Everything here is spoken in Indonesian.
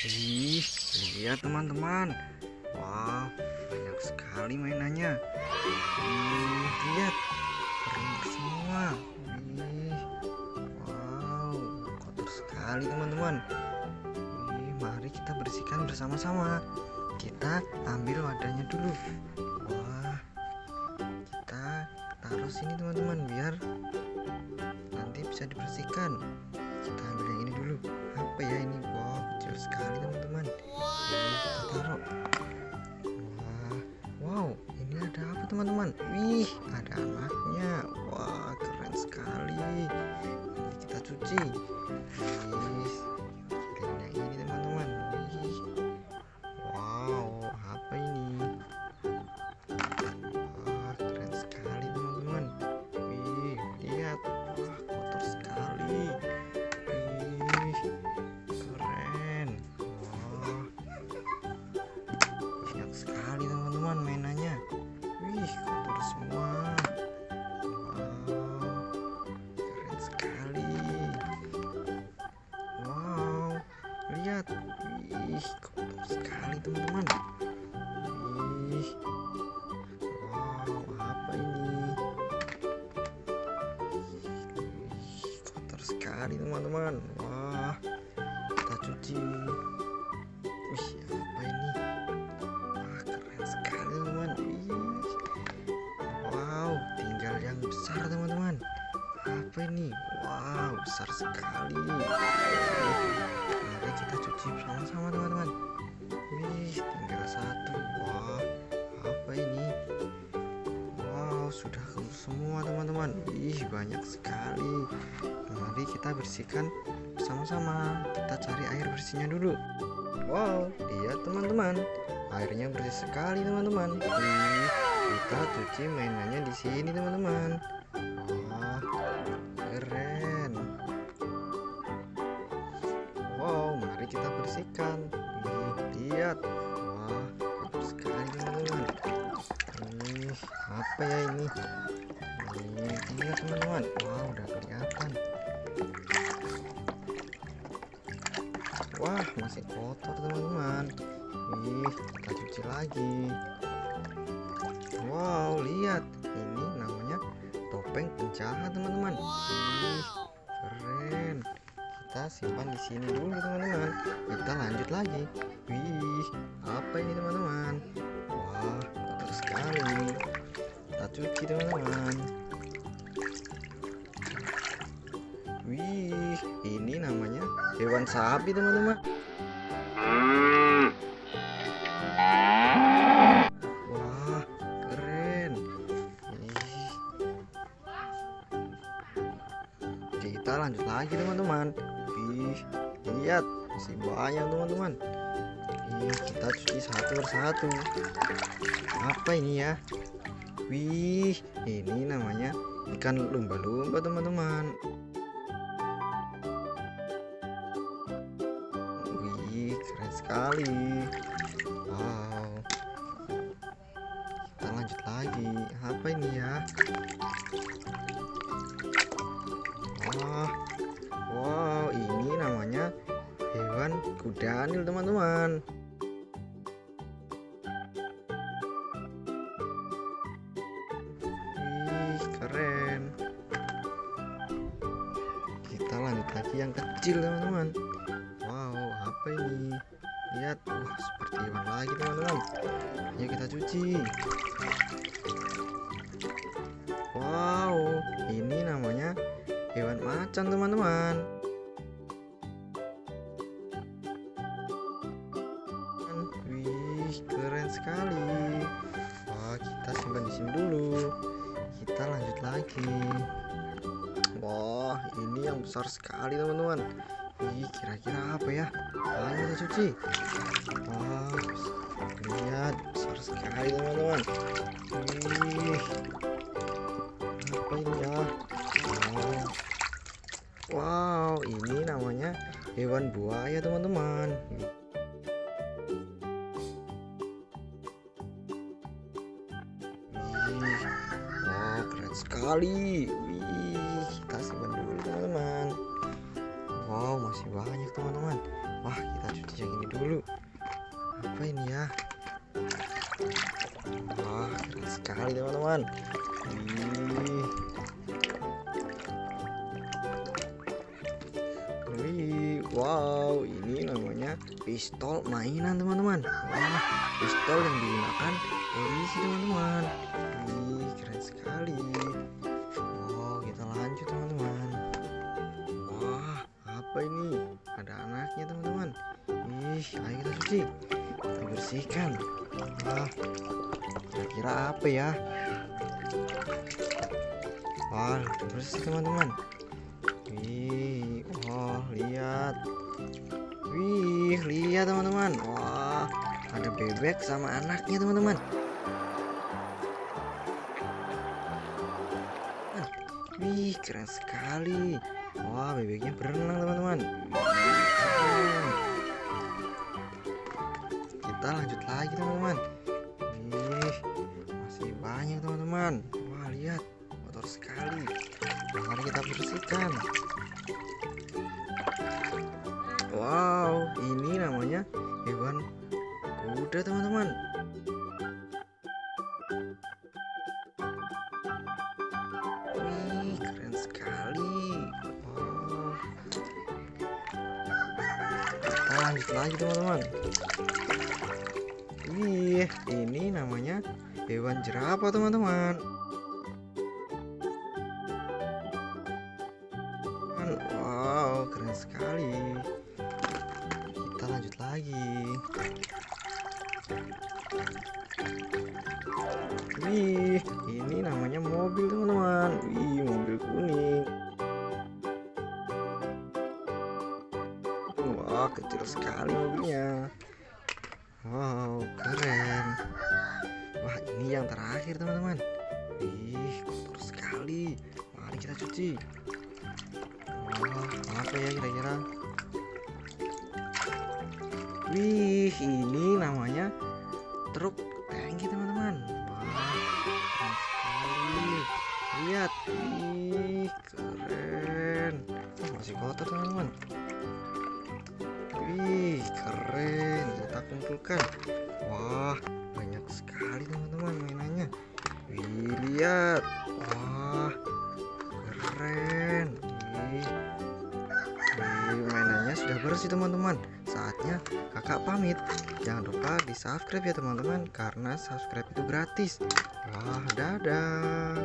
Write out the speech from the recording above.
Ih, lihat teman-teman. Wow, banyak sekali mainannya. Ih, lihat, berlumpur semua. Ih, wow, kotor sekali teman-teman. Ih, mari kita bersihkan bersama-sama. Kita ambil wadahnya dulu. Wah, kita taruh sini teman-teman biar nanti bisa dibersihkan. Kita ambil yang ini dulu. Teman-teman? Lihat. Wih, kotor sekali teman-teman. Wih, wow, apa ini? Wih, kotor sekali teman-teman. Wah, kita cuci. Wih, apa ini? Wah, keren sekali teman-teman. Wih. Wow, tinggal yang besar teman-teman. Apa ini? Wow, besar sekali. Teman-teman. Ih, banyak sekali. Mari kita bersihkan bersama-sama. Kita cari air bersihnya dulu. Wow, lihat teman-teman. Airnya bersih sekali teman-teman. Ih, kita cuci mainannya di sini teman-teman. Wah, keren. Wow, mari kita bersihkan. Ih, lihat. Wah, sekali teman-teman. Ih, apa ya ini? Ih, lihat teman-teman. Wah, udah kelihatan. Wah, masih kotor teman-teman. Ih, kita cuci lagi. Wow, lihat. Ini namanya topeng penjahat teman-teman. Keren. Kita simpan di sini dulu teman-teman. Kita lanjut lagi. Wih, apa ini teman-teman? Wah, kotor sekali. Kita cuci teman-teman. Hewan sapi teman-teman. Wah, keren. Ih. Kita lanjut lagi teman-teman. Lihat masih banyak teman-teman. Kita cuci satu persatu. Apa ini ya? Wih, ini namanya ikan lumba-lumba teman-teman. Keren sekali. Wow. Kita lanjut lagi. Apa ini ya? Wah. Wow, ini namanya hewan kudanil, teman-teman. Keren. Kita lanjut lagi yang kecil, teman-teman. Lihat, wah seperti hewan lagi, teman-teman. Ayo kita cuci. Wow, ini namanya hewan macan, teman-teman. Wih, keren sekali. Wah, kita simpan di sini dulu. Kita lanjut lagi. Wah, ini yang besar sekali, teman-teman. Ih, kira-kira apa ya? Ayo kita cuci. Wah, lihat besar sekali, teman-teman. Wih, apa ini ya? Wow. Wow, ini namanya hewan buaya, teman-teman. Wah keren sekali. Wih, kita simpan dulu teman-teman. Wow, masih banyak teman-teman. Wah, kita cuci yang ini dulu. Apa ini ya wah keren sekali teman-teman. Wih, wow, ini namanya pistol mainan teman-teman. Wah, pistol yang digunakan polisi teman-teman. Wih, keren sekali. Wow, kita lanjut teman-teman. Wah, apa ini? Ada anaknya teman-teman. Ih, ayo kita cuci. Kita bersihkan. Wah, kira-kira apa ya? Wah, bersih teman-teman. Wih, wah, lihat. Wih, lihat teman-teman. Wah, ada bebek sama anaknya teman-teman. Wih, keren sekali. Wah, bebeknya berenang teman-teman. Kita lanjut lagi teman-teman. Wih, masih banyak teman-teman. Wah, lihat, kotor sekali. Mari kita bersihkan. Wow, ini namanya hewan kuda teman-teman. Wih, keren sekali. Lanjut lagi teman-teman. Wih, ini namanya hewan jerapah teman-teman. Wow, keren sekali. Kita lanjut lagi. Wih, ini namanya mobil teman-teman. Wih, mobil kuning. Wah, kecil sekali mobilnya. Wow, keren. Ini yang terakhir teman-teman. Wih, kotor sekali. Mari kita cuci. Wah, apa ya kira-kira? Wih, ini namanya truk tangki teman-teman. Lihat, wih, keren. Oh, masih kotor teman-teman. Wih, keren. Kita kumpulkan. Wah, banyak sekali teman-teman lihat. Wah, keren. Wih, mainannya sudah bersih teman-teman. Saatnya kakak pamit. Jangan lupa di subscribe ya teman-teman karena subscribe itu gratis. Wah, dadah.